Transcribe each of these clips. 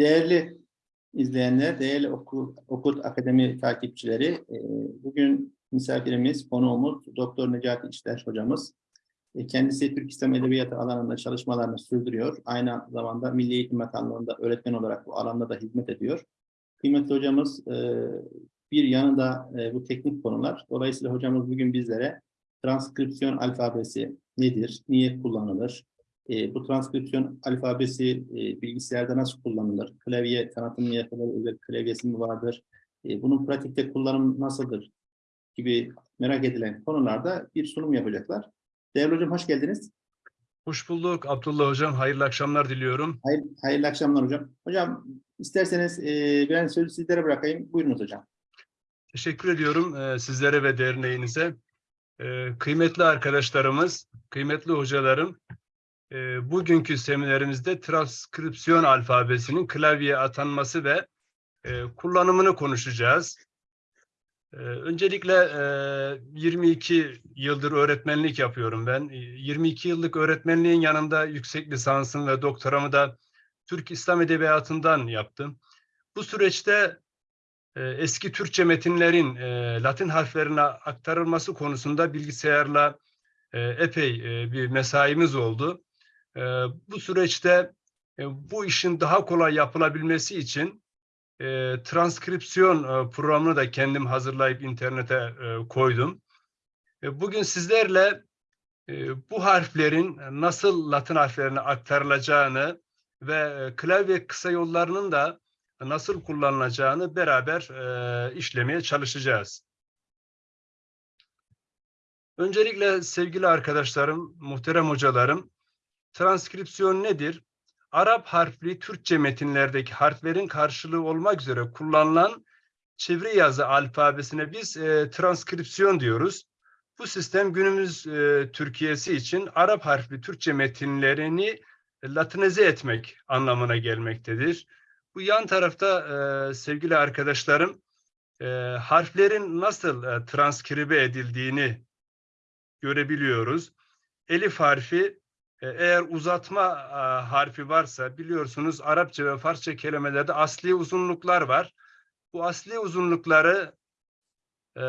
Değerli izleyenler, değerli Okul, Okul Akademi takipçileri, e, bugün misafirimiz, konuğumuz Doktor Necati İşler hocamız. E, Kendisi Türk İslam Edebiyatı alanında çalışmalarını sürdürüyor. Aynı zamanda Milli Eğitim Bakanlığı'nda öğretmen olarak bu alanda da hizmet ediyor. Kıymetli hocamız e, bir yanında bu teknik konular. Dolayısıyla hocamız bugün bizlere transkripsiyon alfabesi nedir, niye kullanılır, e, bu transkripsiyon alfabesi e, bilgisayarda nasıl kullanılır? Klavye tanıtımı yapılır, özel klavyesi mi vardır? E, bunun pratikte kullanım nasıldır? Gibi merak edilen konularda bir sunum yapacaklar. Değerli hocam hoş geldiniz. Hoş bulduk Abdullah Hocam. Hayırlı akşamlar diliyorum. Hayır, hayırlı akşamlar hocam. Hocam isterseniz e, ben sözü sizlere bırakayım. Buyurunuz hocam. Teşekkür ediyorum e, sizlere ve derneğinize. E, kıymetli arkadaşlarımız, kıymetli hocalarım, e, bugünkü seminerimizde transkripsiyon alfabesinin klavyeye atanması ve e, kullanımını konuşacağız. E, öncelikle e, 22 yıldır öğretmenlik yapıyorum ben. E, 22 yıllık öğretmenliğin yanında yüksek lisansım ve doktoramı da Türk İslam Edebiyatı'ndan yaptım. Bu süreçte e, eski Türkçe metinlerin e, Latin harflerine aktarılması konusunda bilgisayarla e, epey e, bir mesaimiz oldu. E, bu süreçte e, bu işin daha kolay yapılabilmesi için e, transkripsiyon e, programını da kendim hazırlayıp internete koydum. Bugün sizlerle bu harflerin nasıl Latin harflerine aktarılacağını ve klavye kısa yollarının da nasıl kullanılacağını beraber işlemeye çalışacağız. Öncelikle sevgili arkadaşlarım, muhterem hocalarım, transkripsiyon nedir? Arap harfli Türkçe metinlerdeki harflerin karşılığı olmak üzere kullanılan çeviri yazı alfabesine biz e, transkripsiyon diyoruz. Bu sistem günümüz e, Türkiye'si için Arap harfli Türkçe metinlerini latinize etmek anlamına gelmektedir. Bu yan tarafta e, sevgili arkadaşlarım e, harflerin nasıl e, transkribe edildiğini görebiliyoruz. Elif harfi eğer uzatma e, harfi varsa biliyorsunuz Arapça ve Farsça kelimelerde asli uzunluklar var. Bu asli uzunlukları e,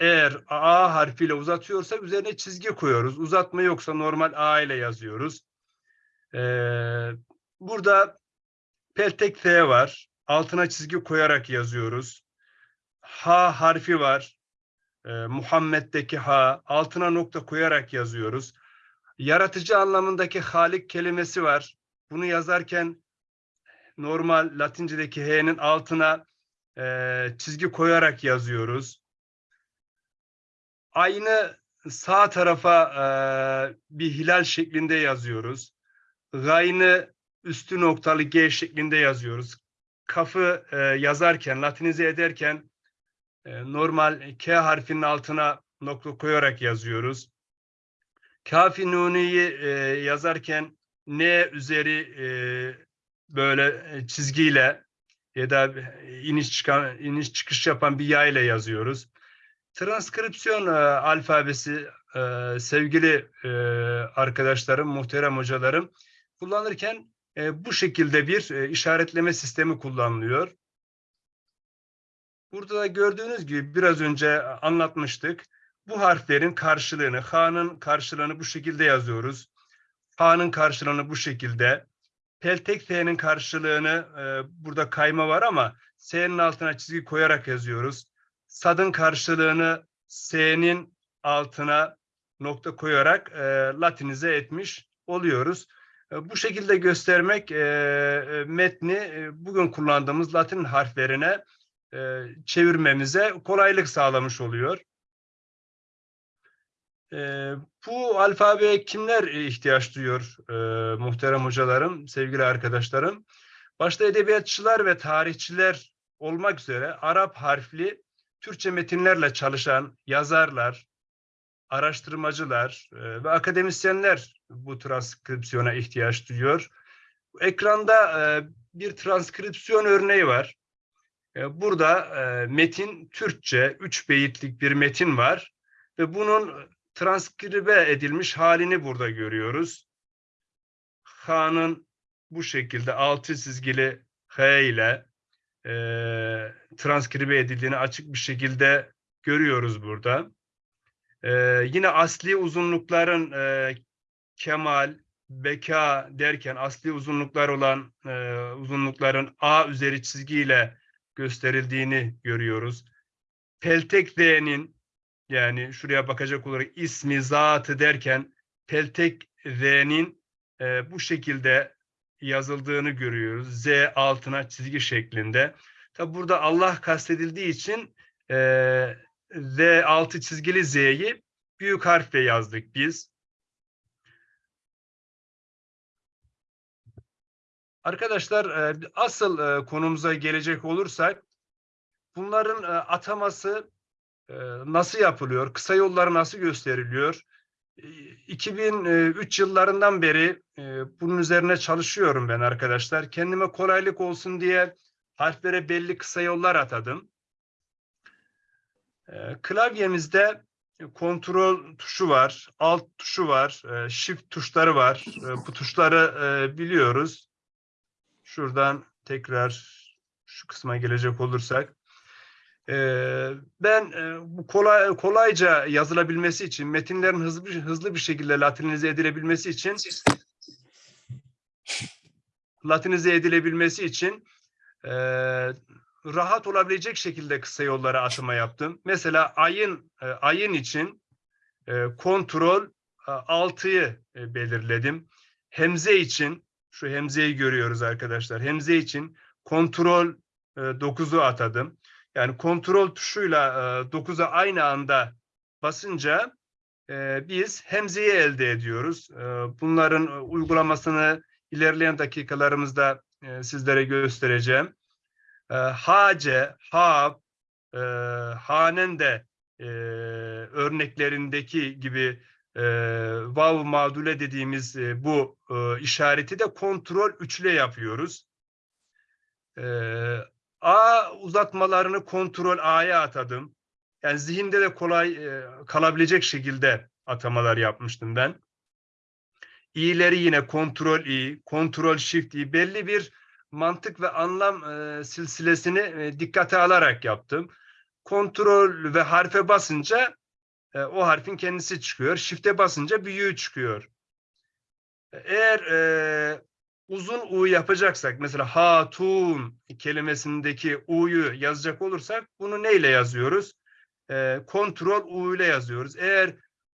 eğer A harfiyle uzatıyorsak üzerine çizgi koyuyoruz. Uzatma yoksa normal A ile yazıyoruz. E, burada peltek T var. Altına çizgi koyarak yazıyoruz. H harfi var. E, Muhammed'deki H. Altına nokta koyarak yazıyoruz. Yaratıcı anlamındaki Halik kelimesi var. Bunu yazarken normal Latince'deki H'nin altına e, çizgi koyarak yazıyoruz. Aynı sağ tarafa e, bir hilal şeklinde yazıyoruz. Gaynı üstü noktalı G şeklinde yazıyoruz. Kafı e, yazarken, latinize ederken e, normal K harfinin altına nokta koyarak yazıyoruz. Kafi Nuni'yi e, yazarken N üzeri e, böyle çizgiyle ya da iniş çıkan iniş çıkış yapan bir yay ile yazıyoruz. Transkripsiyon e, alfabesi e, sevgili e, arkadaşlarım, muhterem hocalarım kullanırken e, bu şekilde bir e, işaretleme sistemi kullanılıyor. Burada da gördüğünüz gibi biraz önce anlatmıştık. Bu harflerin karşılığını, H'nın karşılığını bu şekilde yazıyoruz. H'nın karşılığını bu şekilde. Peltek T'nin karşılığını e, burada kayma var ama S'nin altına çizgi koyarak yazıyoruz. Sad'ın karşılığını S'nin altına nokta koyarak e, latinize etmiş oluyoruz. E, bu şekilde göstermek e, e, metni e, bugün kullandığımız Latin harflerine e, çevirmemize kolaylık sağlamış oluyor. E, bu alfabeye kimler ihtiyaç duyuyor e, muhterem hocalarım, sevgili arkadaşlarım? Başta edebiyatçılar ve tarihçiler olmak üzere Arap harfli Türkçe metinlerle çalışan yazarlar, araştırmacılar e, ve akademisyenler bu transkripsiyona ihtiyaç duyuyor. Ekranda e, bir transkripsiyon örneği var. E, burada e, metin Türkçe, üç beyitlik bir metin var ve bunun transkribe edilmiş halini burada görüyoruz. Ha'nın bu şekilde altı çizgili H ile e, transkribe edildiğini açık bir şekilde görüyoruz burada. E, yine asli uzunlukların e, kemal, beka derken asli uzunluklar olan e, uzunlukların A üzeri çizgiyle gösterildiğini görüyoruz. Peltek Z'nin yani şuraya bakacak olarak ismi, zatı derken Peltek Z'nin e, bu şekilde yazıldığını görüyoruz. Z altına çizgi şeklinde. Tabi burada Allah kastedildiği için e, Z altı çizgili Z'yi büyük harfle yazdık biz. Arkadaşlar e, asıl e, konumuza gelecek olursak bunların e, ataması nasıl yapılıyor? Kısa yolları nasıl gösteriliyor? E, 2003 yıllarından beri e, bunun üzerine çalışıyorum ben arkadaşlar. Kendime kolaylık olsun diye harflere belli kısa yollar atadım. E, klavyemizde kontrol tuşu var, alt tuşu var, e, shift tuşları var. E, bu tuşları biliyoruz. Şuradan tekrar şu kısma gelecek olursak. Ee, ben e, bu kolay kolayca yazılabilmesi için, metinlerin hızlı hızlı bir şekilde latinize edilebilmesi için latinize edilebilmesi için e, rahat olabilecek şekilde kısa yollara atama yaptım. Mesela ayın e, ayın için kontrol e, 6'yı e, belirledim. Hemze için şu hemzeyi görüyoruz arkadaşlar. Hemze için kontrol e, 9'u atadım. Yani kontrol tuşuyla e, 9'a aynı anda basınca biz hemzeyi elde ediyoruz. Bunların uygulamasını ilerleyen dakikalarımızda sizlere göstereceğim. Hace, ha, e, hanen de örneklerindeki gibi vav mağdule dediğimiz bu işareti de kontrol üçle yapıyoruz. A uzatmalarını kontrol A'ya atadım. Yani zihinde de kolay e, kalabilecek şekilde atamalar yapmıştım ben. İ'leri yine kontrol I, kontrol shift I belli bir mantık ve anlam e, silsilesini e, dikkate alarak yaptım. Kontrol ve harfe basınca e, o harfin kendisi çıkıyor. Shift'e basınca büyüğü çıkıyor. Eğer e, uzun U yapacaksak mesela hatun kelimesindeki U'yu yazacak olursak bunu neyle yazıyoruz? E, kontrol U ile yazıyoruz. Eğer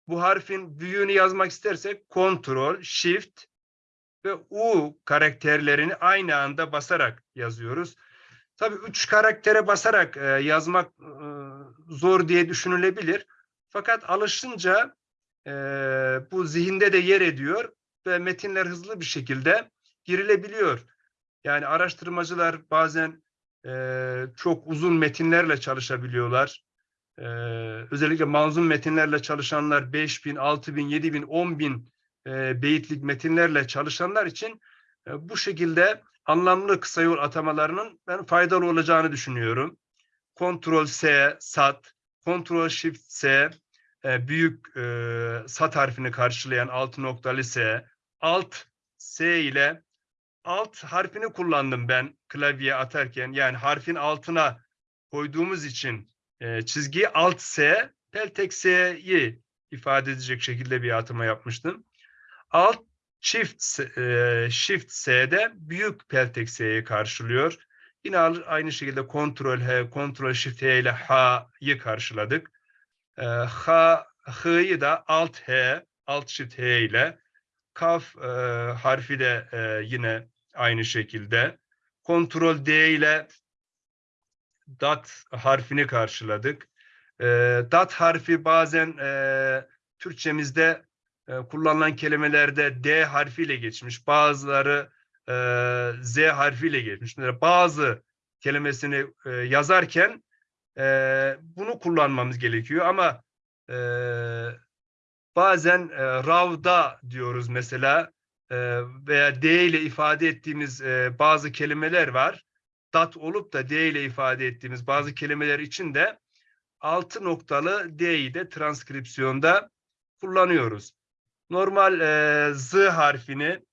bu harfin büyüğünü yazmak istersek kontrol, shift ve U karakterlerini aynı anda basarak yazıyoruz. Tabii üç karaktere basarak e, yazmak e, zor diye düşünülebilir. Fakat alışınca e, bu zihinde de yer ediyor ve metinler hızlı bir şekilde girilebiliyor. Yani araştırmacılar bazen e, çok uzun metinlerle çalışabiliyorlar. E, özellikle manzum metinlerle çalışanlar 5000, 6000, 7000, 10000 e, beyitlik metinlerle çalışanlar için e, bu şekilde anlamlı kısa yol atamalarının ben faydalı olacağını düşünüyorum. Ctrl S, SAT, Ctrl Shift S, e, büyük e, SAT harfini karşılayan altı noktalı S, Alt S ile alt harfini kullandım ben klavyeye atarken. Yani harfin altına koyduğumuz için e, çizgiyi alt S, peltek S'yi ifade edecek şekilde bir atama yapmıştım. Alt Shift, e, Shift S'de büyük peltek S'yi karşılıyor. Yine aynı şekilde Ctrl H, Ctrl Shift H ile H'yı karşıladık. E, H, H'yı da Alt H, Alt Shift H ile Kaf e, harfi de e, yine aynı şekilde. Ctrl D ile dat harfini karşıladık. E, dat harfi bazen e, Türkçemizde e, kullanılan kelimelerde D harfiyle geçmiş. Bazıları e, Z harfiyle geçmiş. Mesela bazı kelimesini e, yazarken e, bunu kullanmamız gerekiyor ama e, bazen e, ravda diyoruz mesela veya D ile ifade ettiğimiz e, bazı kelimeler var. Dat olup da D ile ifade ettiğimiz bazı kelimeler için de altı noktalı D'yi de transkripsiyonda kullanıyoruz. Normal e, Z harfini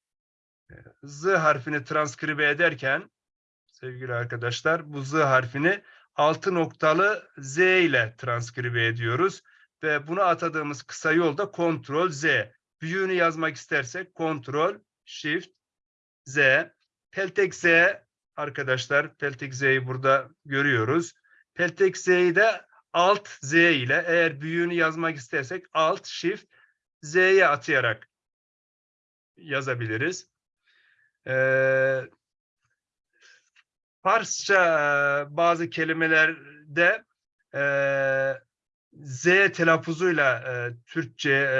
Z harfini transkribe ederken sevgili arkadaşlar bu Z harfini altı noktalı Z ile transkribe ediyoruz. Ve buna atadığımız kısa yol da Ctrl Z. Büyüğünü yazmak istersek Ctrl Shift Z. Peltek Z arkadaşlar. Peltek Z'yi burada görüyoruz. Peltek Z'yi de Alt Z ile eğer büyüğünü yazmak istersek Alt Shift Z'ye atayarak yazabiliriz. Ee, e, bazı kelimelerde e, Z telaffuzuyla e, Türkçe e,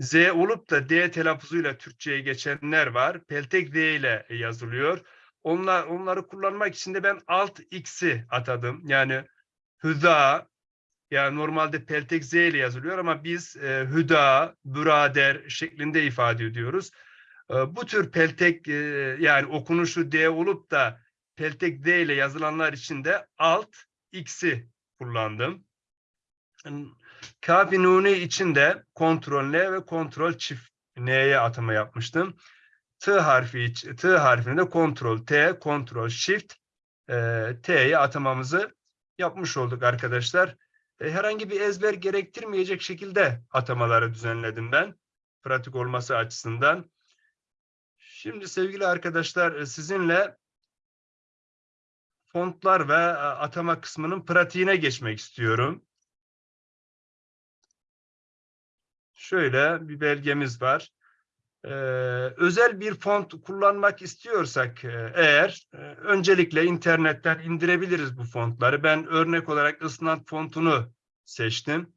Z olup da D telaffuzuyla Türkçe'ye geçenler var. Peltek D ile yazılıyor. Onlar, onları kullanmak için de ben alt X'i atadım. Yani hüda, yani normalde peltek Z ile yazılıyor ama biz e, hüda, burader şeklinde ifade ediyoruz. E, bu tür peltek e, yani okunuşu D olup da peltek D ile yazılanlar için de alt X'i kullandım. Kafi Nuni için de kontrol N ve kontrol çift N'ye atama yapmıştım. T harfi T harfini de kontrol T, kontrol shift e, T'ye atamamızı yapmış olduk arkadaşlar. E, herhangi bir ezber gerektirmeyecek şekilde atamaları düzenledim ben. Pratik olması açısından. Şimdi sevgili arkadaşlar e, sizinle fontlar ve e, atama kısmının pratiğine geçmek istiyorum. Şöyle bir belgemiz var. Ee, özel bir font kullanmak istiyorsak e, eğer e, öncelikle internetten indirebiliriz bu fontları. Ben örnek olarak ısnat fontunu seçtim.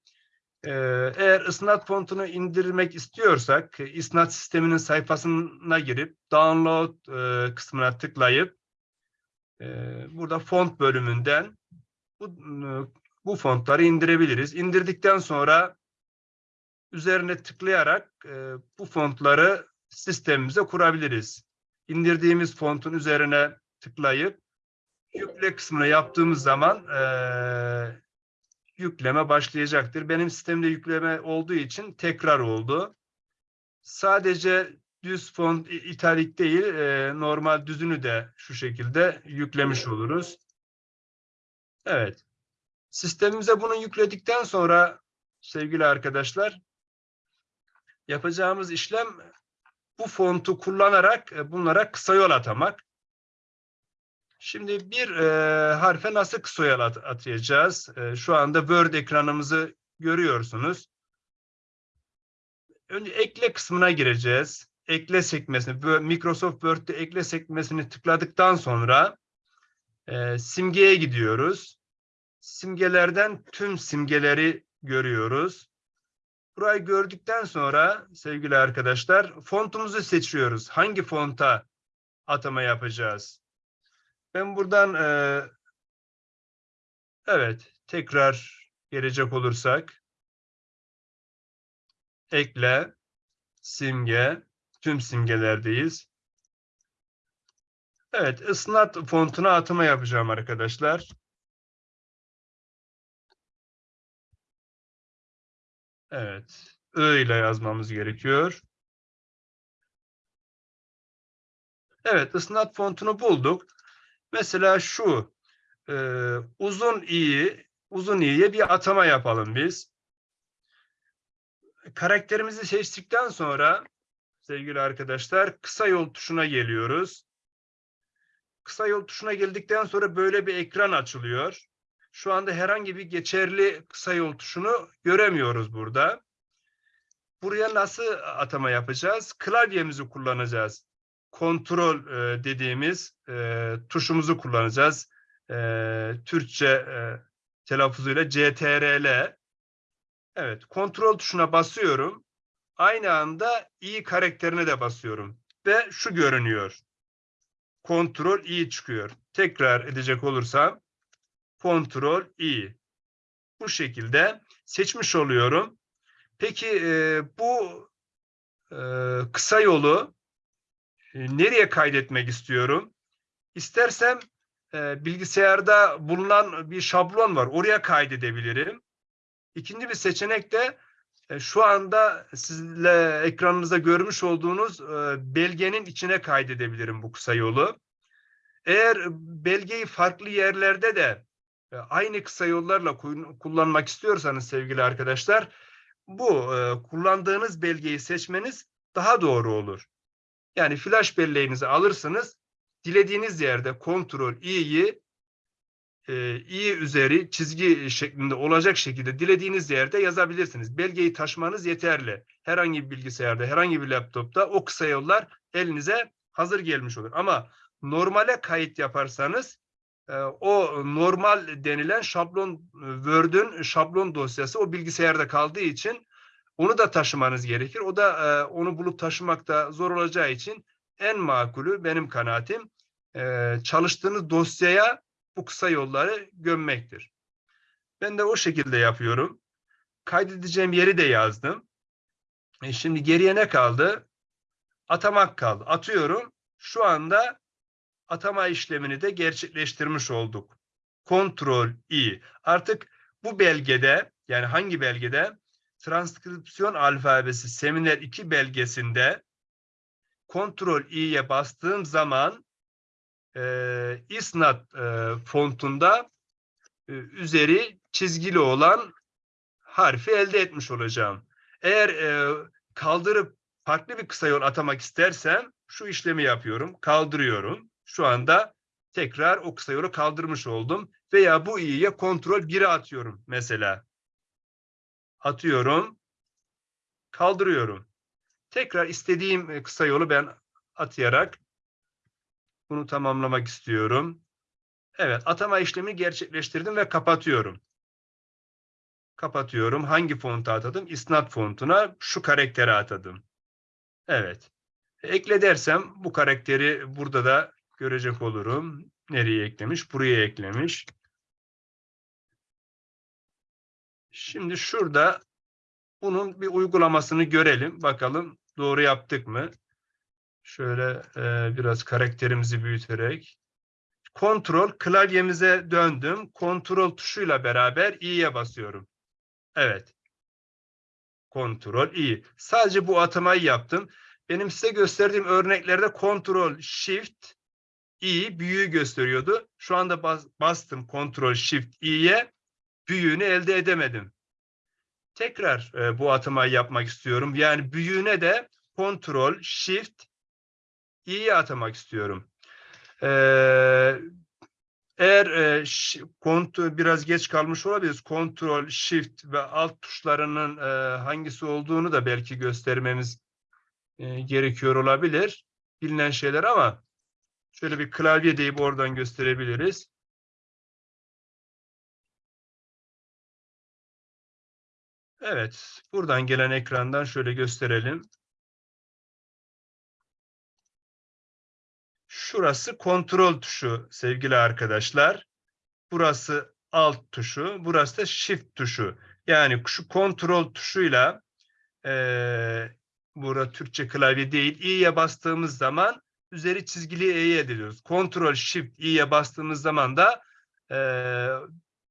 Ee, eğer ısnat fontunu indirmek istiyorsak e, isnat sisteminin sayfasına girip download e, kısmına tıklayıp e, burada font bölümünden bu, bu fontları indirebiliriz. İndirdikten sonra üzerine tıklayarak e, bu fontları sistemimize kurabiliriz. İndirdiğimiz fontun üzerine tıklayıp yükle kısmını yaptığımız zaman e, yükleme başlayacaktır. Benim sistemde yükleme olduğu için tekrar oldu. Sadece düz font italik değil, e, normal düzünü de şu şekilde yüklemiş oluruz. Evet. Sistemimize bunu yükledikten sonra sevgili arkadaşlar yapacağımız işlem bu fontu kullanarak e, bunlara kısa yol atamak. Şimdi bir e, harfe nasıl kısa yol at- atayacağız? E, şu anda Word ekranımızı görüyorsunuz. Önce ekle kısmına gireceğiz. Ekle sekmesini, Microsoft Word'de ekle sekmesini tıkladıktan sonra e, simgeye gidiyoruz. Simgelerden tüm simgeleri görüyoruz. Burayı gördükten sonra sevgili arkadaşlar fontumuzu seçiyoruz. Hangi fonta atama yapacağız? Ben buradan e, evet tekrar gelecek olursak ekle simge tüm simgelerdeyiz. Evet ısnat fontuna atama yapacağım arkadaşlar. Evet. Ö ile yazmamız gerekiyor. Evet, ısnat fontunu bulduk. Mesela şu e, uzun i'yi, uzun i'ye bir atama yapalım biz. Karakterimizi seçtikten sonra sevgili arkadaşlar kısa yol tuşuna geliyoruz. Kısa yol tuşuna geldikten sonra böyle bir ekran açılıyor. Şu anda herhangi bir geçerli kısa yol tuşunu göremiyoruz burada. Buraya nasıl atama yapacağız? Klavyemizi kullanacağız. Kontrol e, dediğimiz e, tuşumuzu kullanacağız. E, Türkçe e, telaffuzuyla CTRL. Evet, kontrol tuşuna basıyorum. Aynı anda i karakterine de basıyorum. Ve şu görünüyor. Kontrol i çıkıyor. Tekrar edecek olursam Kontrol i. Bu şekilde seçmiş oluyorum. Peki e, bu e, kısa yolu e, nereye kaydetmek istiyorum? İstersem e, bilgisayarda bulunan bir şablon var. Oraya kaydedebilirim. İkinci bir seçenek de e, şu anda sizle ekranınızda görmüş olduğunuz e, belgenin içine kaydedebilirim bu kısa yolu. Eğer belgeyi farklı yerlerde de aynı kısa yollarla ku- kullanmak istiyorsanız sevgili arkadaşlar, bu e, kullandığınız belgeyi seçmeniz daha doğru olur. Yani flash belleğinizi alırsınız, dilediğiniz yerde kontrol i'yi e, i üzeri çizgi şeklinde olacak şekilde dilediğiniz yerde yazabilirsiniz. Belgeyi taşımanız yeterli. Herhangi bir bilgisayarda, herhangi bir laptopta o kısa yollar elinize hazır gelmiş olur. Ama normale kayıt yaparsanız o normal denilen şablon Word'ün şablon dosyası o bilgisayarda kaldığı için onu da taşımanız gerekir. O da e, onu bulup taşımakta zor olacağı için en makulü benim kanaatim e, çalıştığınız dosyaya bu kısa yolları gömmektir. Ben de o şekilde yapıyorum. Kaydedeceğim yeri de yazdım. E şimdi geriye ne kaldı? Atamak kaldı. Atıyorum. Şu anda atama işlemini de gerçekleştirmiş olduk. Kontrol i. Artık bu belgede yani hangi belgede? Transkripsiyon alfabesi seminer 2 belgesinde kontrol i'ye bastığım zaman e, isnat e, fontunda e, üzeri çizgili olan harfi elde etmiş olacağım. Eğer e, kaldırıp farklı bir kısa yol atamak istersem şu işlemi yapıyorum. Kaldırıyorum. Şu anda tekrar o kısa yolu kaldırmış oldum. Veya bu i'ye kontrol 1'e atıyorum mesela. Atıyorum. Kaldırıyorum. Tekrar istediğim e, kısa yolu ben atayarak bunu tamamlamak istiyorum. Evet, atama işlemi gerçekleştirdim ve kapatıyorum. Kapatıyorum. Hangi fonta atadım? İsnat fontuna şu karakteri atadım. Evet. Ekle dersem bu karakteri burada da görecek olurum. Nereye eklemiş? Buraya eklemiş. Şimdi şurada bunun bir uygulamasını görelim. Bakalım doğru yaptık mı? Şöyle e, biraz karakterimizi büyüterek. Kontrol klavyemize döndüm. Kontrol tuşuyla beraber i'ye basıyorum. Evet. Kontrol i. Sadece bu atamayı yaptım. Benim size gösterdiğim örneklerde kontrol shift i büyüğü gösteriyordu. Şu anda bas, bastım kontrol shift i'ye büyüğünü elde edemedim. Tekrar e, bu atamayı yapmak istiyorum. Yani büyüğüne de kontrol shift i'ye atamak istiyorum. Ee, eğer e, ş- kont- biraz geç kalmış olabiliriz. Kontrol, Shift ve alt tuşlarının e, hangisi olduğunu da belki göstermemiz e, gerekiyor olabilir. Bilinen şeyler ama şöyle bir klavye deyip oradan gösterebiliriz. Evet, buradan gelen ekrandan şöyle gösterelim. Şurası kontrol tuşu sevgili arkadaşlar. Burası alt tuşu, burası da shift tuşu. Yani şu kontrol tuşuyla eee burada Türkçe klavye değil, i'ye bastığımız zaman üzeri çizgili e'yi elde ediyoruz. Kontrol shift i'ye bastığımız zaman da eee,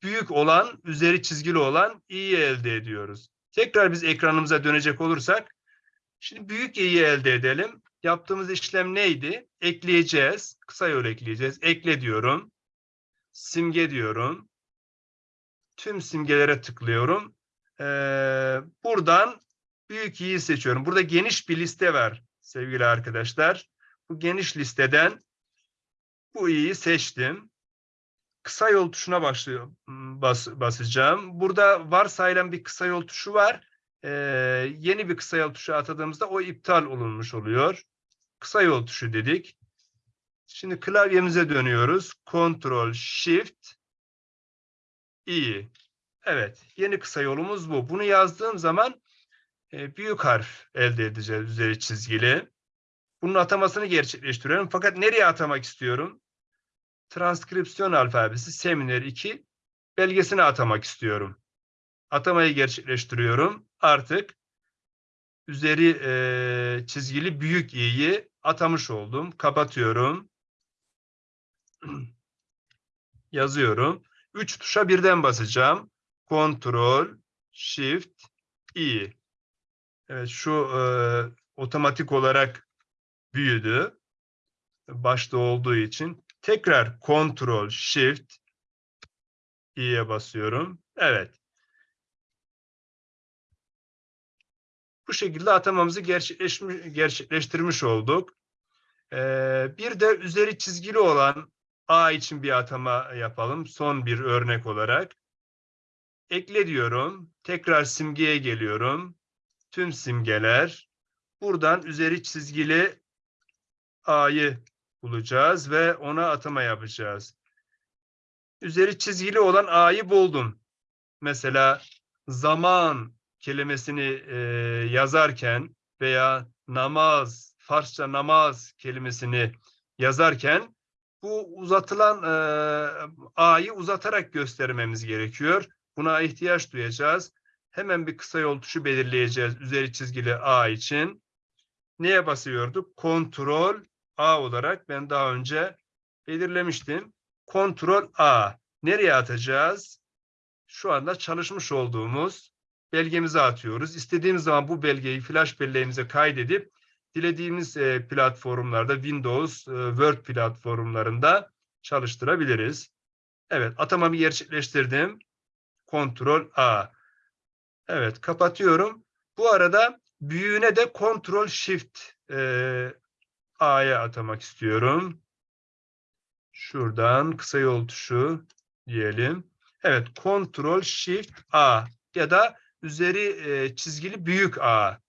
büyük olan, üzeri çizgili olan i'yi elde ediyoruz. Tekrar biz ekranımıza dönecek olursak, şimdi büyük i'yi elde edelim. Yaptığımız işlem neydi? Ekleyeceğiz. Kısa yol ekleyeceğiz. Ekle diyorum. Simge diyorum. Tüm simgelere tıklıyorum. Ee, buradan büyük i'yi seçiyorum. Burada geniş bir liste var sevgili arkadaşlar. Bu geniş listeden bu i'yi seçtim. Kısa yol tuşuna başlıyor, bas, basacağım. Burada varsayılan bir kısa yol tuşu var. Ee, yeni bir kısa yol tuşu atadığımızda o iptal olunmuş oluyor. Kısa yol tuşu dedik. Şimdi klavyemize dönüyoruz. Ctrl Shift I. Evet, yeni kısa yolumuz bu. Bunu yazdığım zaman e, büyük harf elde edeceğiz üzeri çizgili. Bunun atamasını gerçekleştiriyorum. Fakat nereye atamak istiyorum? Transkripsiyon alfabesi Seminer 2 belgesine atamak istiyorum. Atamayı gerçekleştiriyorum. Artık üzeri e, çizgili büyük i'yi atamış oldum. Kapatıyorum. Yazıyorum. Üç tuşa birden basacağım. Ctrl, Shift, I. Evet şu e, otomatik olarak büyüdü. Başta olduğu için. Tekrar Ctrl Shift i'ye basıyorum. Evet. Bu şekilde atamamızı gerçekleştirmiş olduk. Ee, bir de üzeri çizgili olan A için bir atama yapalım. Son bir örnek olarak. Ekle diyorum. Tekrar simgeye geliyorum. Tüm simgeler. Buradan üzeri çizgili A'yı bulacağız ve ona atama yapacağız. Üzeri çizgili olan A'yı buldum. Mesela zaman kelimesini e, yazarken veya namaz, Farsça namaz kelimesini yazarken bu uzatılan e, A'yı uzatarak göstermemiz gerekiyor. Buna ihtiyaç duyacağız. Hemen bir kısa yol tuşu belirleyeceğiz üzeri çizgili A için. Neye basıyorduk? Kontrol A olarak ben daha önce belirlemiştim. Kontrol A. Nereye atacağız? Şu anda çalışmış olduğumuz belgemize atıyoruz. İstediğimiz zaman bu belgeyi flash belleğimize kaydedip dilediğimiz e, platformlarda Windows, e, Word platformlarında çalıştırabiliriz. Evet, atamamı gerçekleştirdim. Kontrol A. Evet, kapatıyorum. Bu arada büyüğüne de Kontrol Shift e, A'ya atamak istiyorum. Şuradan kısa yol tuşu diyelim. Evet, Kontrol Shift A ya da üzeri e, çizgili büyük A.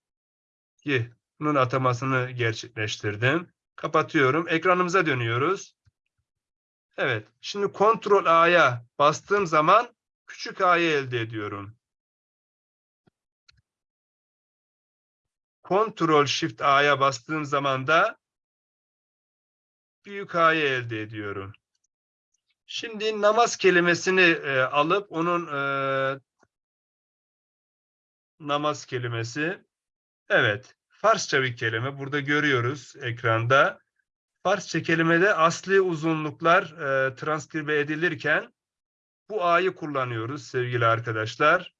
Bunun atamasını gerçekleştirdim. Kapatıyorum. Ekranımıza dönüyoruz. Evet. Şimdi Kontrol A'ya bastığım zaman küçük A'yı elde ediyorum. Kontrol Shift A'ya bastığım zaman da büyük A'yı elde ediyorum. Şimdi namaz kelimesini e, alıp onun e, namaz kelimesi evet Farsça bir kelime. Burada görüyoruz ekranda. Farsça kelimede asli uzunluklar e, transkribe edilirken bu A'yı kullanıyoruz sevgili arkadaşlar.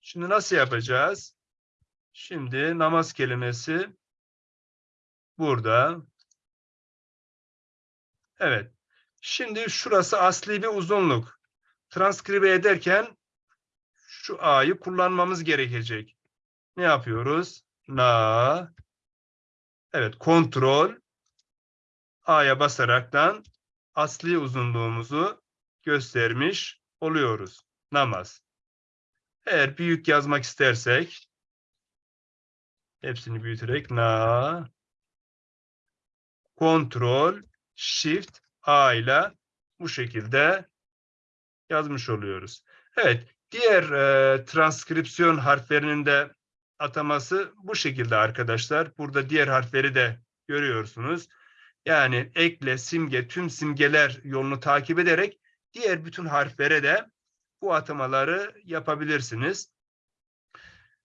Şimdi nasıl yapacağız? Şimdi namaz kelimesi burada. Evet. Şimdi şurası asli bir uzunluk. Transkribe ederken şu A'yı kullanmamız gerekecek. Ne yapıyoruz? Na. Evet, kontrol. A'ya basaraktan asli uzunluğumuzu göstermiş oluyoruz. Namaz. Eğer büyük yazmak istersek hepsini büyüterek na kontrol shift A ile bu şekilde yazmış oluyoruz. Evet, diğer e, transkripsiyon harflerinin de ataması bu şekilde arkadaşlar. Burada diğer harfleri de görüyorsunuz. Yani ekle, simge, tüm simgeler yolunu takip ederek diğer bütün harflere de bu atamaları yapabilirsiniz.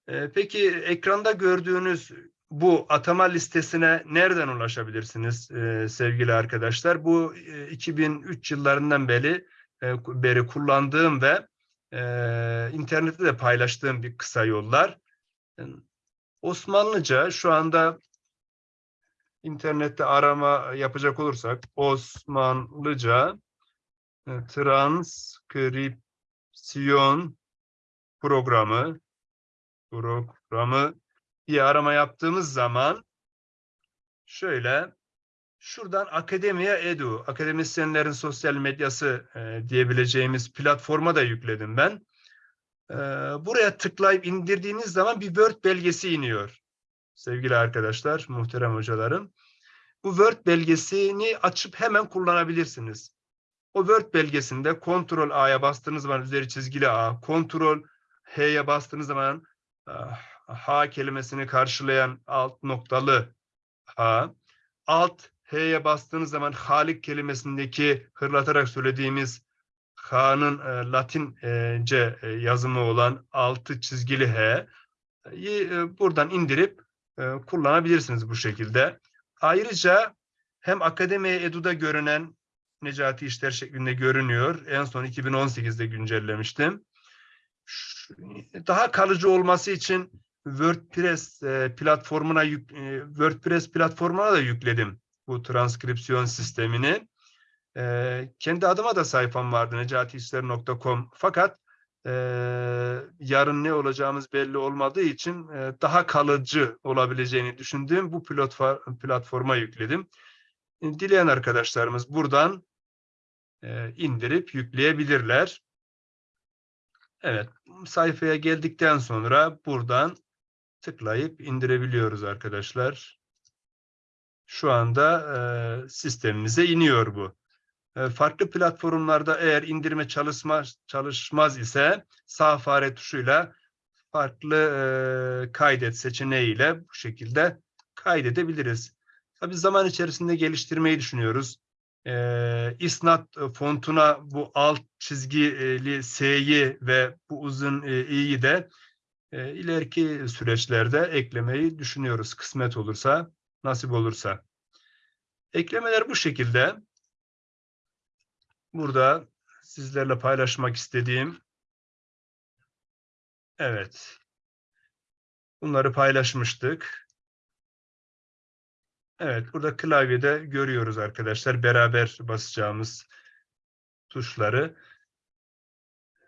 Ee, peki ekranda gördüğünüz bu atama listesine nereden ulaşabilirsiniz e, sevgili arkadaşlar? Bu e, 2003 yıllarından beri e, beri kullandığım ve e, internette de paylaştığım bir kısa yollar. Osmanlıca şu anda internette arama yapacak olursak Osmanlıca e, transkripsiyon programı programı diye arama yaptığımız zaman şöyle şuradan Akademiya Edu, akademisyenlerin sosyal medyası e, diyebileceğimiz platforma da yükledim ben. E, buraya tıklayıp indirdiğiniz zaman bir Word belgesi iniyor. Sevgili arkadaşlar, muhterem hocalarım. Bu Word belgesini açıp hemen kullanabilirsiniz. O Word belgesinde Ctrl A'ya bastığınız zaman üzeri çizgili A, Ctrl H'ye bastığınız zaman ah, H kelimesini karşılayan alt noktalı H, alt H'ye bastığınız zaman Halik kelimesindeki hırlatarak söylediğimiz H'nın e, Latince e, yazımı olan altı çizgili H'yi e, buradan indirip e, kullanabilirsiniz bu şekilde. Ayrıca hem Akademiye Edu'da görünen Necati İşler şeklinde görünüyor. En son 2018'de güncellemiştim. Daha kalıcı olması için WordPress e, platformuna yük, e, WordPress platformuna da yükledim bu transkripsiyon sistemini. Ee, kendi adıma da sayfam vardı necatihisler.com fakat e, yarın ne olacağımız belli olmadığı için e, daha kalıcı olabileceğini düşündüğüm bu platform, platforma yükledim. E, Dileyen arkadaşlarımız buradan e, indirip yükleyebilirler. Evet, sayfaya geldikten sonra buradan tıklayıp indirebiliyoruz arkadaşlar. Şu anda e, sistemimize iniyor bu. E, farklı platformlarda eğer indirme çalışmaz, çalışmaz ise sağ fare tuşuyla farklı e, kaydet seçeneğiyle bu şekilde kaydedebiliriz. Tabii zaman içerisinde geliştirmeyi düşünüyoruz. E, isnat fontuna bu alt çizgili S'yi ve bu uzun e, i'yi de e, ileriki süreçlerde eklemeyi düşünüyoruz. Kısmet olursa, nasip olursa. Eklemeler bu şekilde. Burada sizlerle paylaşmak istediğim evet bunları paylaşmıştık. Evet burada klavyede görüyoruz arkadaşlar beraber basacağımız tuşları.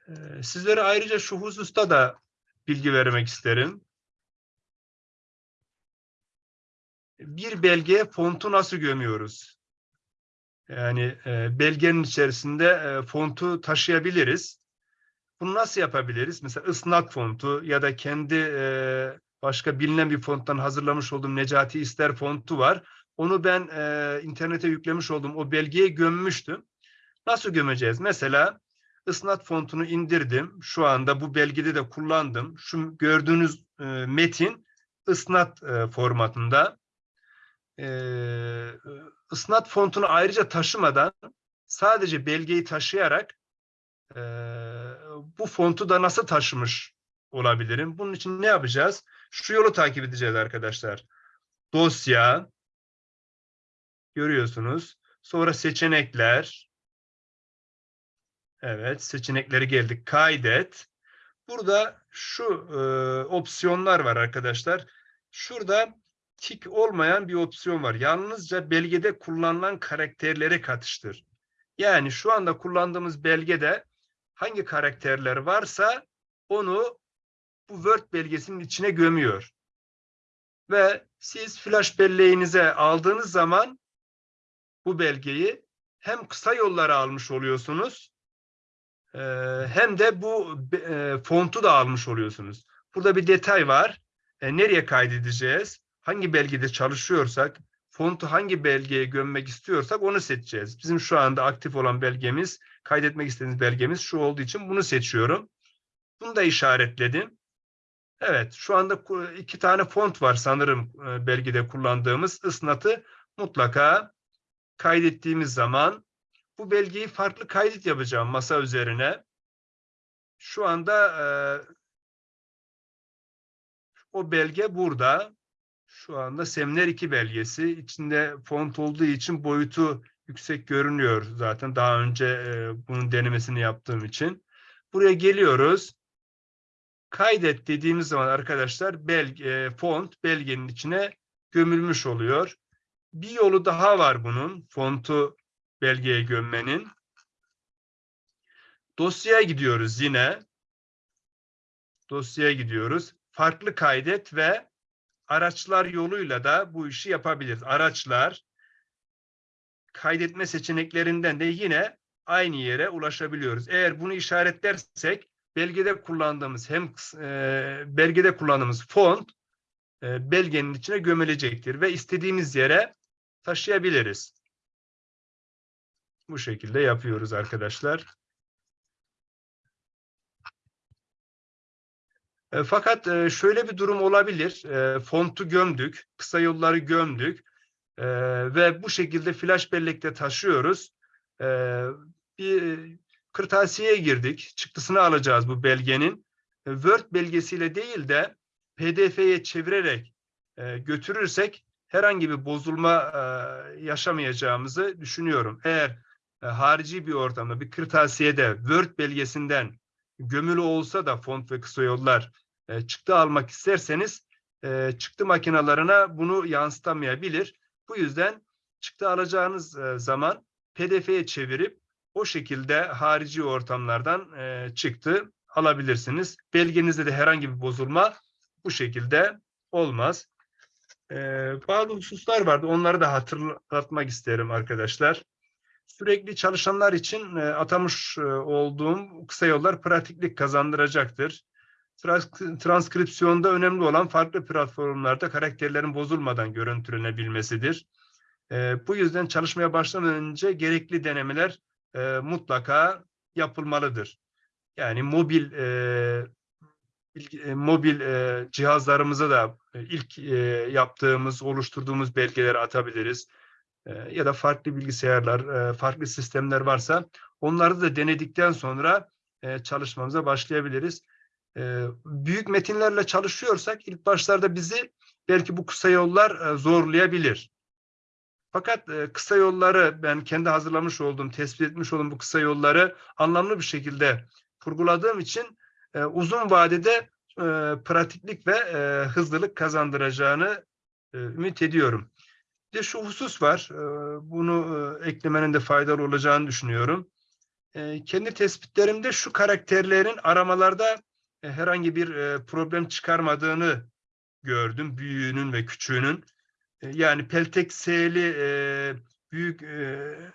Ee, Sizlere ayrıca şu hususta da bilgi vermek isterim. Bir belgeye fontu nasıl gömüyoruz? Yani e, belgenin içerisinde e, fontu taşıyabiliriz. Bunu nasıl yapabiliriz? Mesela ısnat fontu ya da kendi e, başka bilinen bir fonttan hazırlamış olduğum Necati İster fontu var. Onu ben e, internete yüklemiş olduğum o belgeye gömmüştüm. Nasıl gömeceğiz? Mesela ısnat fontunu indirdim. Şu anda bu belgede de kullandım. Şu gördüğünüz e, metin ısnat e, formatında. E, ısnat fontunu ayrıca taşımadan sadece belgeyi taşıyarak e, bu fontu da nasıl taşımış olabilirim? Bunun için ne yapacağız? Şu yolu takip edeceğiz arkadaşlar. Dosya görüyorsunuz. Sonra seçenekler. Evet, seçenekleri geldik. Kaydet. Burada şu e, opsiyonlar var arkadaşlar. Şurada tik olmayan bir opsiyon var. Yalnızca belgede kullanılan karakterleri katıştır. Yani şu anda kullandığımız belgede hangi karakterler varsa onu bu Word belgesinin içine gömüyor. Ve siz flash belleğinize aldığınız zaman bu belgeyi hem kısa yolları almış oluyorsunuz e, hem de bu e, fontu da almış oluyorsunuz. Burada bir detay var. E, nereye kaydedeceğiz? Hangi belgede çalışıyorsak, fontu hangi belgeye gömmek istiyorsak onu seçeceğiz. Bizim şu anda aktif olan belgemiz, kaydetmek istediğimiz belgemiz şu olduğu için bunu seçiyorum. Bunu da işaretledim. Evet, şu anda iki tane font var sanırım e, belgede kullandığımız. Isnatı mutlaka kaydettiğimiz zaman bu belgeyi farklı kaydet yapacağım masa üzerine. Şu anda e, o belge burada. Şu anda Seminer 2 belgesi. içinde font olduğu için boyutu yüksek görünüyor zaten. Daha önce e, bunun denemesini yaptığım için. Buraya geliyoruz. Kaydet dediğimiz zaman arkadaşlar belge, font belgenin içine gömülmüş oluyor. Bir yolu daha var bunun fontu belgeye gömmenin. Dosyaya gidiyoruz yine. Dosyaya gidiyoruz. Farklı kaydet ve araçlar yoluyla da bu işi yapabiliriz. Araçlar kaydetme seçeneklerinden de yine aynı yere ulaşabiliyoruz. Eğer bunu işaretlersek belgede kullandığımız hem e, belgede kullandığımız font e, belgenin içine gömülecektir ve istediğimiz yere taşıyabiliriz. Bu şekilde yapıyoruz arkadaşlar. E, fakat e, şöyle bir durum olabilir. E, fontu gömdük, kısa yolları gömdük ve bu şekilde flash bellekte taşıyoruz. Bir kırtasiyeye girdik. Çıktısını alacağız bu belgenin. Word belgesiyle değil de PDF'ye çevirerek götürürsek herhangi bir bozulma yaşamayacağımızı düşünüyorum. Eğer e, harici bir ortamda bir kırtasiyede Word belgesinden gömülü olsa da font ve kısa yollar e, çıktı almak isterseniz e, çıktı makinalarına bunu yansıtamayabilir. Bu yüzden çıktı alacağınız e, zaman PDF'ye çevirip o şekilde harici ortamlardan e, çıktı alabilirsiniz. Belgenizde de herhangi bir bozulma bu şekilde olmaz. E, bazı hususlar vardı. Onları da hatırlatmak isterim arkadaşlar. Sürekli çalışanlar için e, atamış e, olduğum kısa yollar pratiklik kazandıracaktır. Trans- transkripsiyonda önemli olan farklı platformlarda karakterlerin bozulmadan görüntülenebilmesidir. E, bu yüzden çalışmaya başlamadan önce gerekli denemeler e, mutlaka yapılmalıdır. Yani mobil e, e, mobil e, cihazlarımıza da e, ilk e, yaptığımız, oluşturduğumuz belgeleri atabiliriz. E, ya da farklı bilgisayarlar, e, farklı sistemler varsa onları da denedikten sonra e, çalışmamıza başlayabiliriz. E, büyük metinlerle çalışıyorsak ilk başlarda bizi belki bu kısa yollar zorlayabilir. Fakat kısa yolları ben kendi hazırlamış olduğum, tespit etmiş olduğum bu kısa yolları anlamlı bir şekilde kurguladığım için uzun vadede pratiklik ve hızlılık kazandıracağını ümit ediyorum. De şu husus var, e, bunu e, eklemenin de faydalı olacağını düşünüyorum. E, kendi tespitlerimde şu karakterlerin aramalarda herhangi bir problem çıkarmadığını gördüm, büyüğünün ve küçüğünün. Yani peltek S'li büyük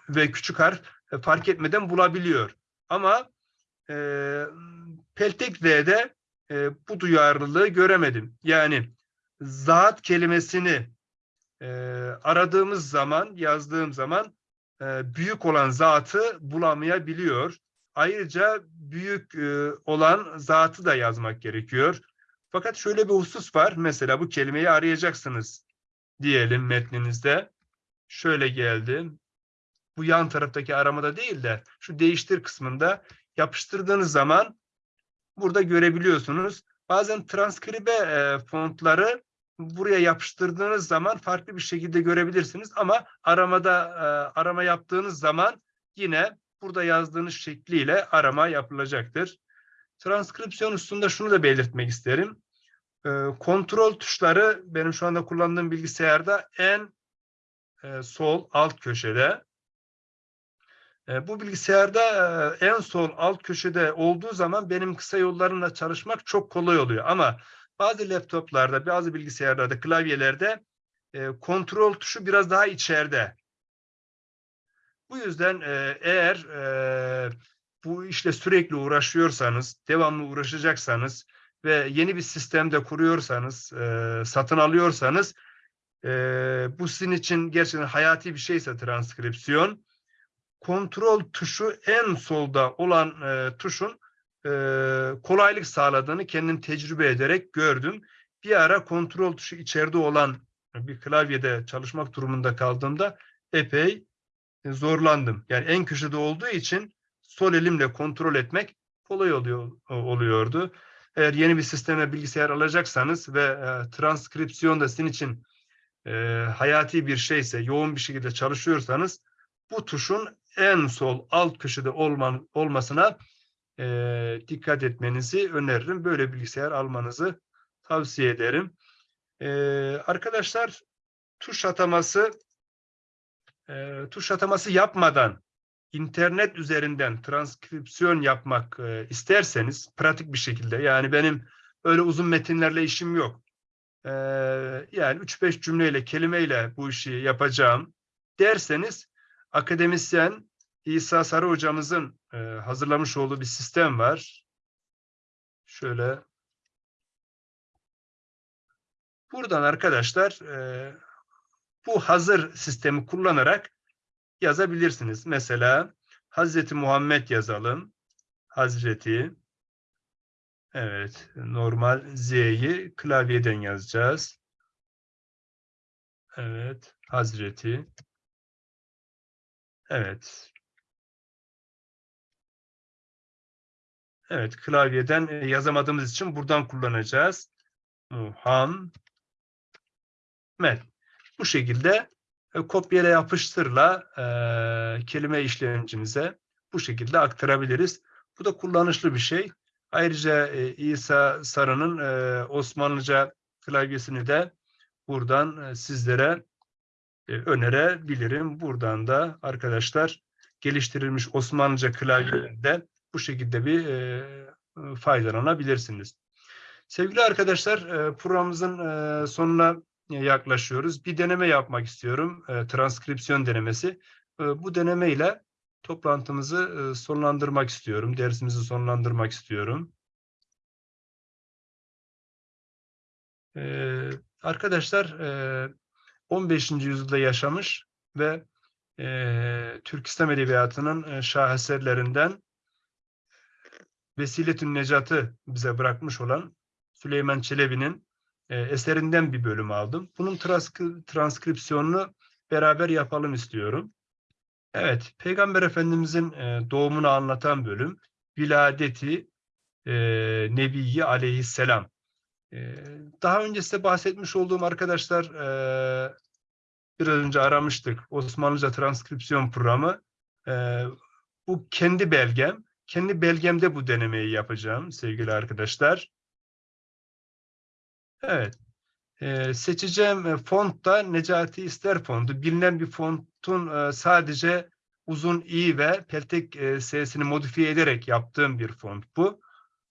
ve küçük harf fark etmeden bulabiliyor. Ama peltek Z'de e, bu duyarlılığı göremedim. Yani zat kelimesini e, aradığımız zaman, yazdığım zaman e, büyük olan zatı bulamayabiliyor. Ayrıca büyük e, olan zatı da yazmak gerekiyor. Fakat şöyle bir husus var. Mesela bu kelimeyi arayacaksınız diyelim metninizde. Şöyle geldi. Bu yan taraftaki aramada değil de şu değiştir kısmında yapıştırdığınız zaman burada görebiliyorsunuz. Bazen transkribe e, fontları buraya yapıştırdığınız zaman farklı bir şekilde görebilirsiniz ama aramada e, arama yaptığınız zaman yine burada yazdığınız şekliyle arama yapılacaktır. Transkripsiyon üstünde şunu da belirtmek isterim. E, kontrol tuşları benim şu anda kullandığım bilgisayarda en e, sol alt köşede. Bu bilgisayarda en sol alt köşede olduğu zaman benim kısa yollarımla çalışmak çok kolay oluyor. Ama bazı laptoplarda, bazı bilgisayarlarda, klavyelerde e, kontrol tuşu biraz daha içeride. Bu yüzden e, eğer e, bu işle sürekli uğraşıyorsanız, devamlı uğraşacaksanız ve yeni bir sistemde kuruyorsanız, e, satın alıyorsanız e, bu sizin için gerçekten hayati bir şeyse transkripsiyon, kontrol tuşu en solda olan e, tuşun e, kolaylık sağladığını kendim tecrübe ederek gördüm. Bir ara kontrol tuşu içeride olan bir klavyede çalışmak durumunda kaldığımda epey e, zorlandım. Yani en köşede olduğu için sol elimle kontrol etmek kolay oluyor oluyordu. Eğer yeni bir sisteme bilgisayar alacaksanız ve e, transkripsiyon da sizin için e, hayati bir şeyse, yoğun bir şekilde çalışıyorsanız bu tuşun en sol alt köşede olman, olmasına e, dikkat etmenizi öneririm. Böyle bilgisayar almanızı tavsiye ederim. E, arkadaşlar tuş ataması e, tuş ataması yapmadan internet üzerinden transkripsiyon yapmak e, isterseniz pratik bir şekilde yani benim öyle uzun metinlerle işim yok. E, yani 3-5 cümleyle kelimeyle bu işi yapacağım derseniz akademisyen İsa Sarı hocamızın e, hazırlamış olduğu bir sistem var. Şöyle buradan arkadaşlar e, bu hazır sistemi kullanarak yazabilirsiniz. Mesela Hazreti Muhammed yazalım. Hazreti evet normal Z'yi klavyeden yazacağız. Evet Hazreti Evet. Evet, klavyeden e, yazamadığımız için buradan kullanacağız. Muhammed. Bu şekilde e, kopyala yapıştırla e, kelime işlemcimize bu şekilde aktarabiliriz. Bu da kullanışlı bir şey. Ayrıca e, İsa Sarı'nın e, Osmanlıca klavyesini de buradan e, sizlere e, önerebilirim. Buradan da arkadaşlar geliştirilmiş Osmanlıca klavyelerinde bu şekilde bir e, faydalanabilirsiniz. Sevgili arkadaşlar, programımızın sonuna yaklaşıyoruz. Bir deneme yapmak istiyorum, transkripsiyon denemesi. Bu deneme ile toplantımızı sonlandırmak istiyorum, dersimizi sonlandırmak istiyorum. Arkadaşlar, e, 15. yüzyılda yaşamış ve Türk İslam Edebiyatı'nın şaheserlerinden Vesiletün Necat'ı bize bırakmış olan Süleyman Çelebi'nin e, eserinden bir bölüm aldım. Bunun transkri- transkripsiyonunu beraber yapalım istiyorum. Evet, Peygamber Efendimizin e, doğumunu anlatan bölüm, Viladeti e, Nebiyyi Aleyhisselam. E, daha önce size bahsetmiş olduğum arkadaşlar, biraz önce aramıştık, Osmanlıca transkripsiyon programı. Bu kendi belgem, kendi belgemde bu denemeyi yapacağım sevgili arkadaşlar. Evet. Ee, seçeceğim e, font da Necati İster fontu. Bilinen bir fontun e, sadece uzun i ve peltek e, sesini modifiye ederek yaptığım bir font bu.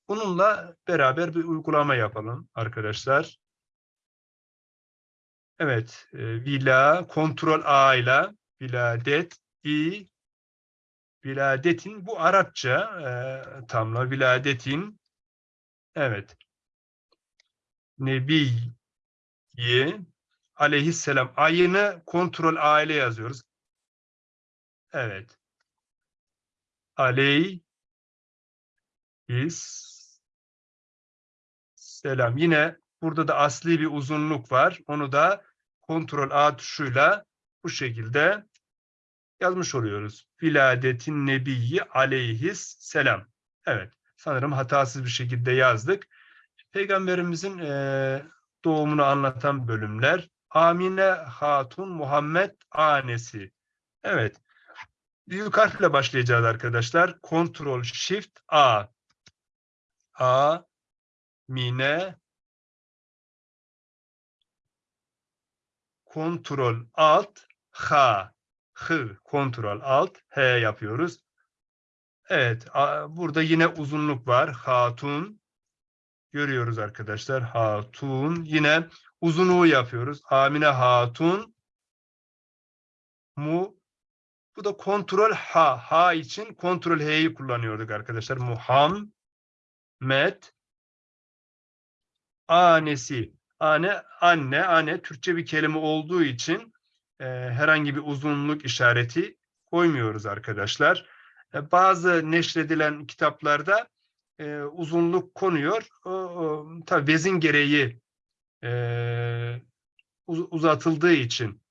Bununla beraber bir uygulama yapalım arkadaşlar. Evet, e, vila, kontrol A ile viladet, i, viladetin bu Arapça e, tamla viladetin evet Nebi aleyhisselam ayını kontrol A ile yazıyoruz. Evet. Aleyhis selam. Yine burada da asli bir uzunluk var. Onu da kontrol A tuşuyla bu şekilde yazmış oluyoruz. Viladetin nebiyyi aleyhis selam. Evet. Sanırım hatasız bir şekilde yazdık. Peygamberimizin e, doğumunu anlatan bölümler. Amine Hatun Muhammed Anesi. Evet. Büyük harfle başlayacağız arkadaşlar. Ctrl Shift A. A Mine Ctrl Alt H H Ctrl Alt H yapıyoruz. Evet, burada yine uzunluk var. Hatun görüyoruz arkadaşlar. Hatun. Yine uzunluğu yapıyoruz. Amine Hatun. Mu. Bu da kontrol H. H için kontrol H'yi kullanıyorduk arkadaşlar. Muhammed. Anesi. Ane, anne, anne Türkçe bir kelime olduğu için e, herhangi bir uzunluk işareti koymuyoruz arkadaşlar. E, bazı neşredilen kitaplarda e, uzunluk konuyor. O, o, tabii vezin gereği e, uz, uzatıldığı için,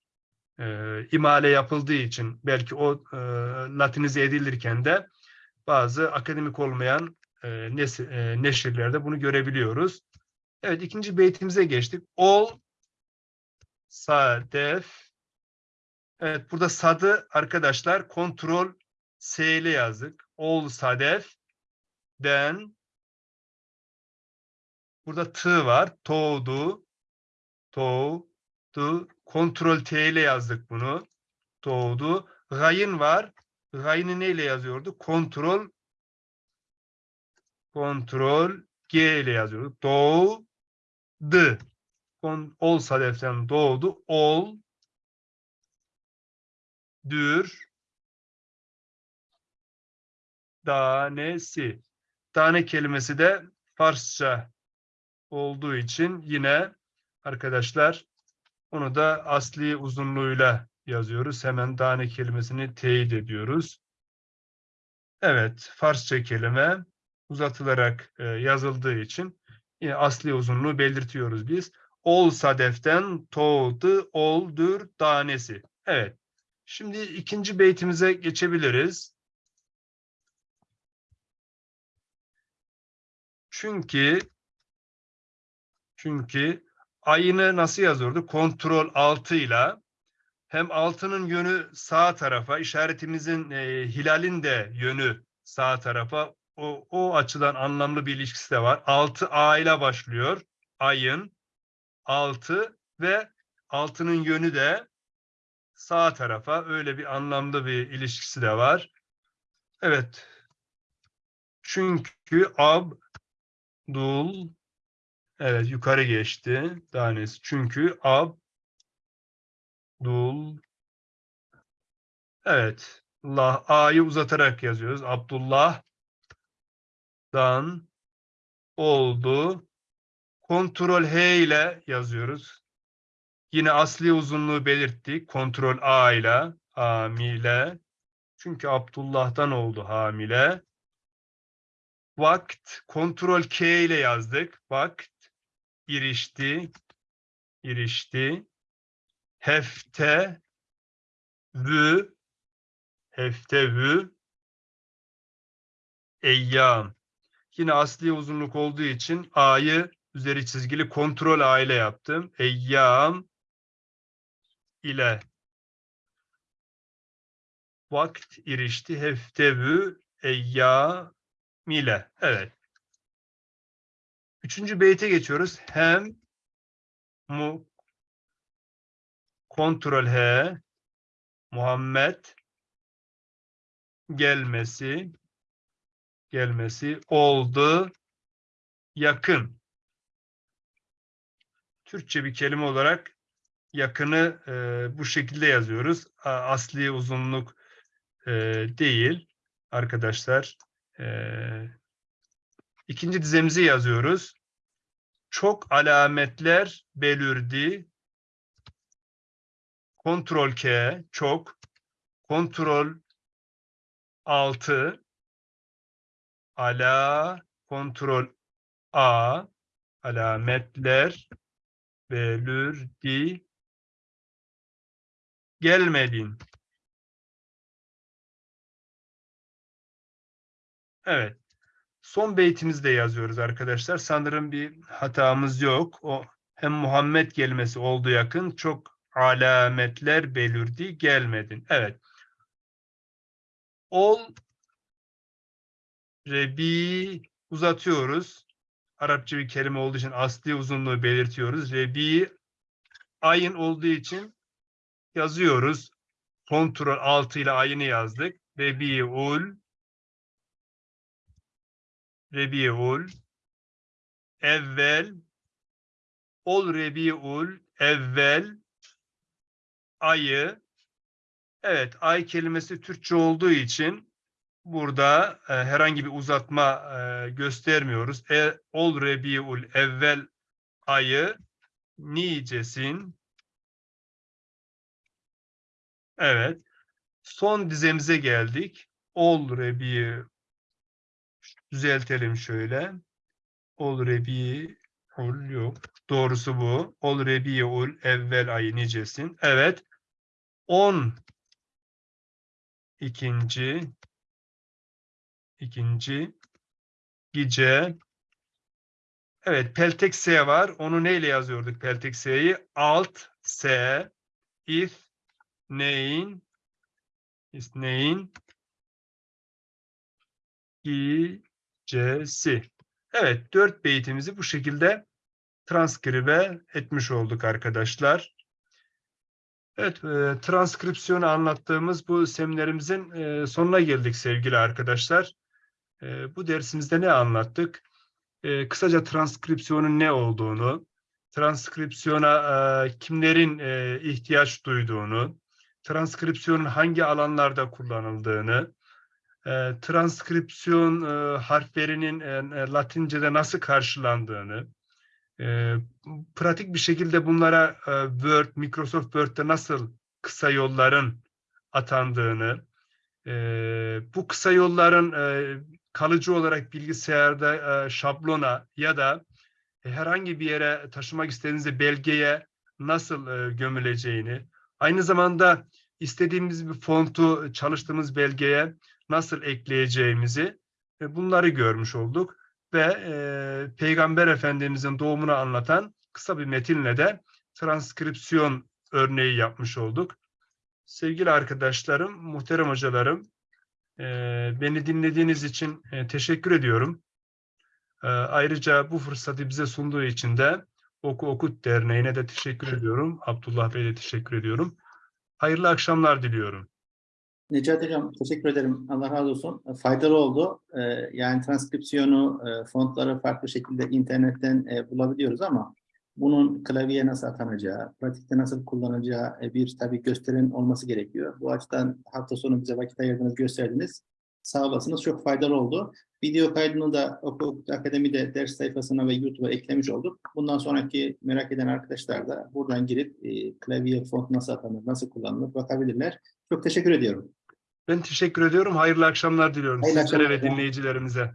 e, imale yapıldığı için belki o e, latinize edilirken de bazı akademik olmayan e, nes, e, neşirlerde bunu görebiliyoruz. Evet ikinci beytimize geçtik. Ol sadef Evet burada sadı arkadaşlar kontrol S ile yazdık. Ol sadef den burada t var. Toğdu toğdu kontrol T ile yazdık bunu. Doğdu. Gayın var. Gayını neyle yazıyordu? Kontrol kontrol G ile yazıyordu. Doğdu. Ol sadeften doğdu. Ol dür tanesi. Tane kelimesi de Farsça olduğu için yine arkadaşlar onu da asli uzunluğuyla yazıyoruz. Hemen tane kelimesini teyit ediyoruz. Evet, Farsça kelime uzatılarak e, yazıldığı için yine asli uzunluğu belirtiyoruz biz. Ol sadeften toğdu oldur tanesi. Evet. Şimdi ikinci beytimize geçebiliriz. Çünkü çünkü ayını nasıl yazıyordu? Kontrol altıyla hem altının yönü sağ tarafa, işaretimizin e, hilalin de yönü sağ tarafa. O, o açıdan anlamlı bir ilişkisi de var. Altı A ile başlıyor. Ayın altı ve altının yönü de sağ tarafa öyle bir anlamda bir ilişkisi de var. Evet. Çünkü Abdul evet yukarı geçti. Tanesi. Çünkü Abdul Evet. Allah A'yı uzatarak yazıyoruz. Abdullah'dan oldu. Kontrol H ile yazıyoruz. Yine asli uzunluğu belirttik. Kontrol A ile hamile. Çünkü Abdullah'dan oldu hamile. Vakt kontrol K ile yazdık. Vakt irişti. irişti. Hefte vü heftevü eyyam. Yine asli uzunluk olduğu için A'yı üzeri çizgili kontrol A ile yaptım. Eyyam ile vakt irişti heftevü eyyam ile. Evet. Üçüncü beyte geçiyoruz. Hem mu kontrol H Muhammed gelmesi gelmesi oldu yakın. Türkçe bir kelime olarak yakını e, bu şekilde yazıyoruz. Asli uzunluk e, değil arkadaşlar. E, ikinci dizemizi yazıyoruz. Çok alametler belirdi. Kontrol K çok. Kontrol 6 ala kontrol A alametler belirdi gelmedin. Evet. Son beytimizi de yazıyoruz arkadaşlar. Sanırım bir hatamız yok. O hem Muhammed gelmesi oldu yakın. Çok alametler belirdi gelmedin. Evet. Ol Rebi uzatıyoruz. Arapça bir kelime olduğu için asli uzunluğu belirtiyoruz. Rebi ayın olduğu için yazıyoruz. Kontrol 6 ile ayını yazdık. Rebiul. Rebiul. Evvel. Ol Rebiul. Evvel. Ayı. Evet ay kelimesi Türkçe olduğu için burada e, herhangi bir uzatma e, göstermiyoruz. E, ol Rebiul evvel ayı nicesin Evet. Son dizemize geldik. Ol Rebi düzeltelim şöyle. Ol Rebi ol yok. Doğrusu bu. Ol Rebi ol evvel ayı nicesin. Evet. 10 ikinci ikinci gece Evet, peltek S var. Onu neyle yazıyorduk peltek S'yi? Alt S if neyin neyin gecesi. Evet, dört beytimizi bu şekilde transkribe etmiş olduk arkadaşlar. Evet, e, transkripsiyonu anlattığımız bu seminerimizin e, sonuna geldik sevgili arkadaşlar. E, bu dersimizde ne anlattık? E, kısaca transkripsiyonun ne olduğunu, transkripsiyona e, kimlerin e, ihtiyaç duyduğunu, transkripsiyonun hangi alanlarda kullanıldığını, e, transkripsiyon e, harflerinin e, Latince'de nasıl karşılandığını, e, pratik bir şekilde bunlara e, Word, Microsoft Word'de nasıl kısa yolların atandığını, e, bu kısa yolların e, kalıcı olarak bilgisayarda e, şablona ya da herhangi bir yere taşımak istediğinizde belgeye nasıl e, gömüleceğini, aynı zamanda istediğimiz bir fontu çalıştığımız belgeye nasıl ekleyeceğimizi e, bunları görmüş olduk ve e, Peygamber Efendimizin doğumunu anlatan kısa bir metinle de transkripsiyon örneği yapmış olduk. Sevgili arkadaşlarım, muhterem hocalarım, e, beni dinlediğiniz için e, teşekkür ediyorum. E, ayrıca bu fırsatı bize sunduğu için de Oku Okut Derneği'ne de teşekkür ediyorum. Abdullah Bey'e teşekkür ediyorum. Hayırlı akşamlar diliyorum. Necati Hocam teşekkür ederim. Allah razı olsun. E, Faydalı oldu. E, Yani transkripsiyonu, e, fontları farklı şekilde internetten bulabiliyoruz ama bunun klavyeye nasıl atanacağı, pratikte nasıl kullanacağı bir tabii gösterin olması gerekiyor. Bu açıdan hafta sonu bize vakit ayırdınız, gösterdiniz. Sağ olasınız. Çok faydalı oldu. Video kaydını da Okul Akademi'de ders sayfasına ve YouTube'a eklemiş olduk. Bundan sonraki merak eden arkadaşlar da buradan girip e, klavye font nasıl atanır, nasıl kullanılır bakabilirler. Çok teşekkür ediyorum. Ben teşekkür ediyorum. Hayırlı akşamlar diliyorum Hayırlı sizlere ve akşamlar. dinleyicilerimize.